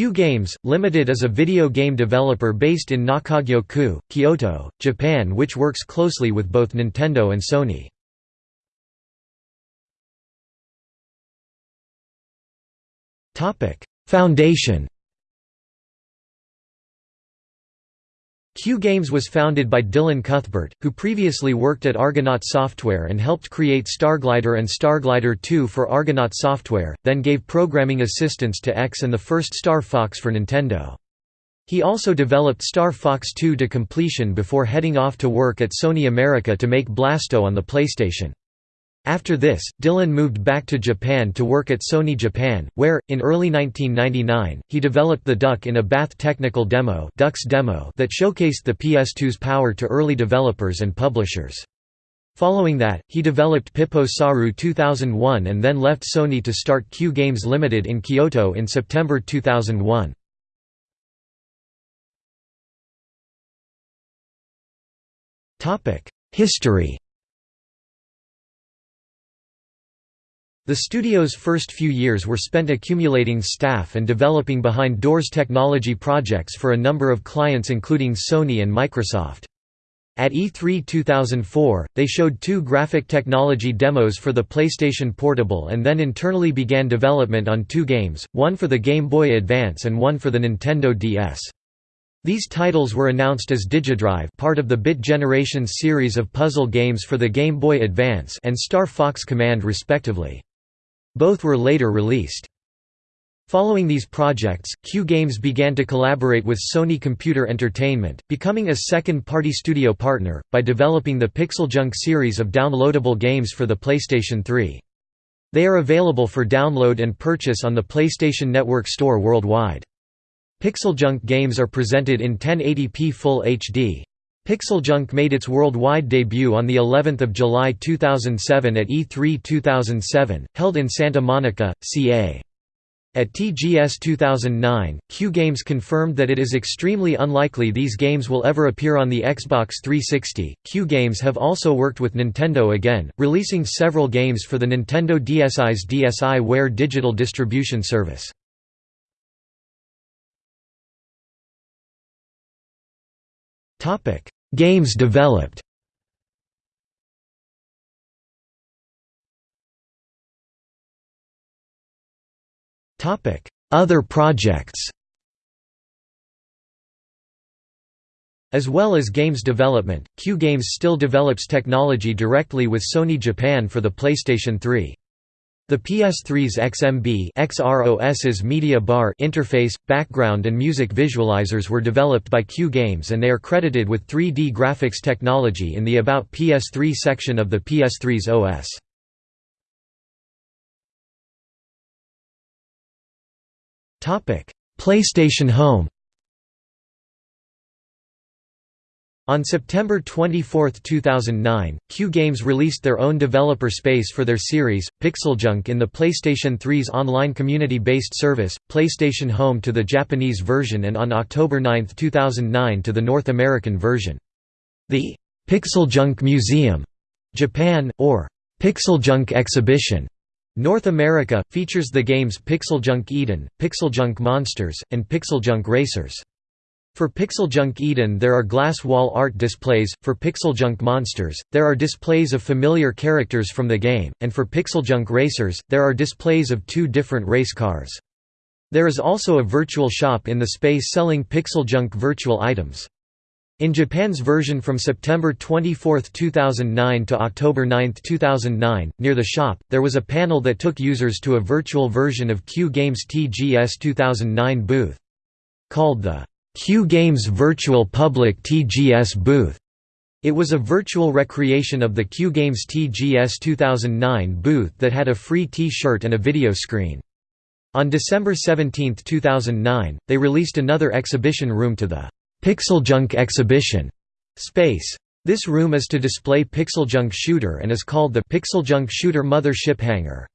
Q Games, Limited is a video game developer based in Nakagyo-ku, Kyoto, Japan which works closely with both Nintendo and Sony. Foundation Q Games was founded by Dylan Cuthbert, who previously worked at Argonaut Software and helped create Starglider and Starglider 2 for Argonaut Software, then gave programming assistance to X and the first Star Fox for Nintendo. He also developed Star Fox 2 to completion before heading off to work at Sony America to make Blasto on the PlayStation. After this, Dylan moved back to Japan to work at Sony Japan, where, in early 1999, he developed the Duck in a Bath technical demo, Duck's demo that showcased the PS2's power to early developers and publishers. Following that, he developed Pippo Saru 2001 and then left Sony to start Q Games Limited in Kyoto in September 2001. History The studio's first few years were spent accumulating staff and developing behind-doors technology projects for a number of clients including Sony and Microsoft. At E3 2004, they showed two graphic technology demos for the PlayStation Portable and then internally began development on two games, one for the Game Boy Advance and one for the Nintendo DS. These titles were announced as Digidrive part of the Bit Generations series of puzzle games for the Game Boy Advance and Star Fox Command respectively. Both were later released. Following these projects, Q Games began to collaborate with Sony Computer Entertainment, becoming a second-party studio partner, by developing the PixelJunk series of downloadable games for the PlayStation 3. They are available for download and purchase on the PlayStation Network store worldwide. PixelJunk games are presented in 1080p Full HD, PixelJunk made its worldwide debut on the 11th of July 2007 at E3 2007, held in Santa Monica, CA. At TGS 2009, Q Games confirmed that it is extremely unlikely these games will ever appear on the Xbox 360. Q Games have also worked with Nintendo again, releasing several games for the Nintendo DSi's DSiWare digital distribution service. Topic: Games developed. Other projects. As well as games development, Q Games still develops technology directly with Sony Japan for the PlayStation 3. The PS3's XMB XROS's media bar interface, background and music visualizers were developed by Q Games and they are credited with 3D graphics technology in the About PS3 section of the PS3's OS. PlayStation Home On September 24, 2009, Q Games released their own developer space for their series, PixelJunk in the PlayStation 3's online community-based service, PlayStation Home to the Japanese version and on October 9, 2009 to the North American version. The PixelJunk Museum, Japan, or PixelJunk Exhibition, North America, features the games PixelJunk Eden, PixelJunk Monsters, and PixelJunk Racers. For PixelJunk Eden there are glass wall art displays, for PixelJunk Monsters, there are displays of familiar characters from the game, and for PixelJunk Racers, there are displays of two different race cars. There is also a virtual shop in the space selling PixelJunk virtual items. In Japan's version from September 24, 2009 to October 9, 2009, near the shop, there was a panel that took users to a virtual version of Q Games TGS 2009 booth. Called the Q Games Virtual Public TGS booth. It was a virtual recreation of the Q Games TGS 2009 booth that had a free T-shirt and a video screen. On December 17, 2009, they released another exhibition room to the PixelJunk Exhibition space. This room is to display PixelJunk Shooter and is called the PixelJunk Shooter Mother Ship Hangar.